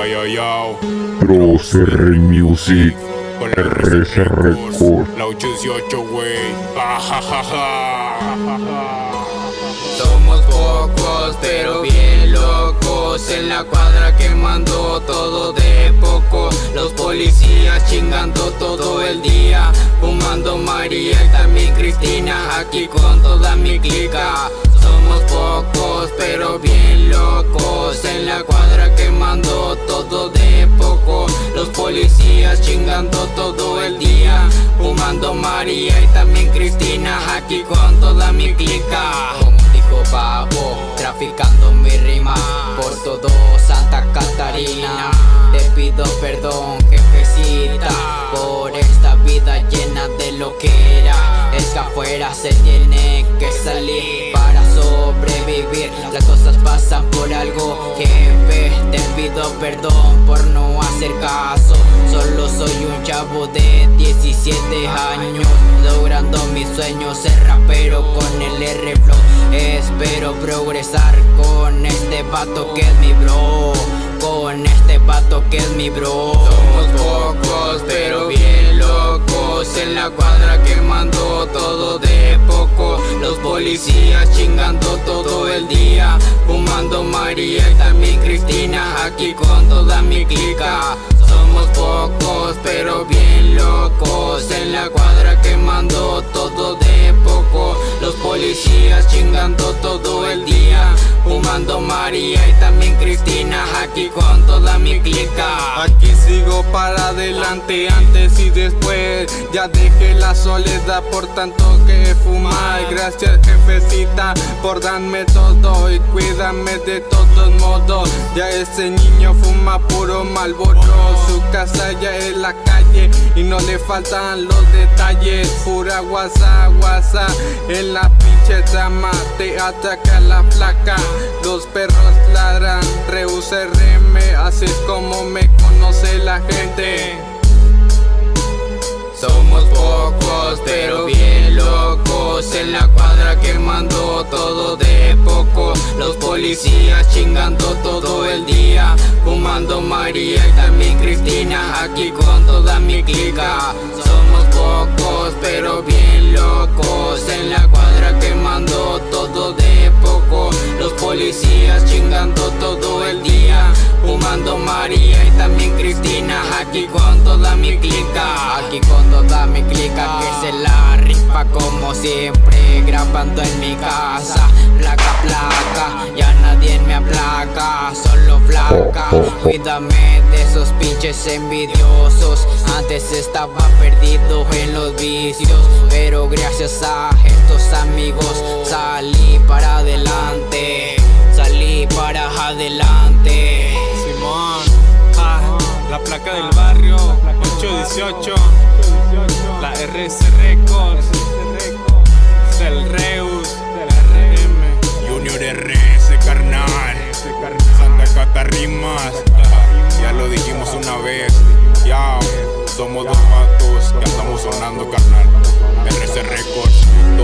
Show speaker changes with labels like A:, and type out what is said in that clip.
A: Yo, yo, yo.
B: Procer Music. RC Record.
A: La 818, wey.
C: Somos pocos, pero bien locos En la cuadra quemando todo de poco Los policías chingando todo el día Fumando María y también Cristina Aquí con toda mi clica chingando todo el día Fumando María y también Cristina Aquí con toda mi clica. Dijo Pavo, traficando mi rima Por todo Santa Catarina. Te pido perdón jefecita Por esta vida llena de lo que era. Es que afuera se tiene que salir para Las cosas pasan por algo jefe Te pido perdón por no hacer caso. Solo soy un chavo de 17 años Logrando mis sueños ser rapero con el R-Flow Espero progresar con este vato que es mi bro Con este vato que es mi bro. Somos pocos pero bien locos En la cuadra quemando todo de poco. Los policías todo el día Fumando María y también Cristina Aquí con toda mi clica. Somos pocos pero bien locos En la cuadra quemando todo de poco. Los policías chingando todo el día Fumando María y también Cristina. Aquí con toda mi clica.
D: Aquí sigo para adelante antes y después. Ya dejé la soledad por tanto que fumar. Gracias jefecita por darme todo y cuídame de todos modos. Ya ese niño fuma puro malboro. Su casa ya es la calle y no le faltan los detalles. Pura guasa, guasa. En la pinche trama Te ataca la placa, los perros ladran. Reus RM, así es como me conoce la gente.
C: Somos pocos pero bien locos. En la cuadra quemando todo de poco Los policías chingando todo el día Fumando María y también Cristina Aquí con toda mi clica. Somos pocos pero bien locos En la cuadra quemando todo de poco. Los policías chingando todo el día Fumando María y también Cristina Aquí con toda mi clica. Aquí con toda mi clica Que se la rifa como siempre Grabando en mi casa Ya nadie me aplaca Solo flaca. Cuídame de esos pinches envidiosos. Antes estaba perdido en los vicios Pero gracias a estos amigos Salí para adelante Salí para adelante.
D: Simón, ah, la placa del barrio 818 La RC Records
A: somos dos patos que andamos sonando, carnal. RC Records.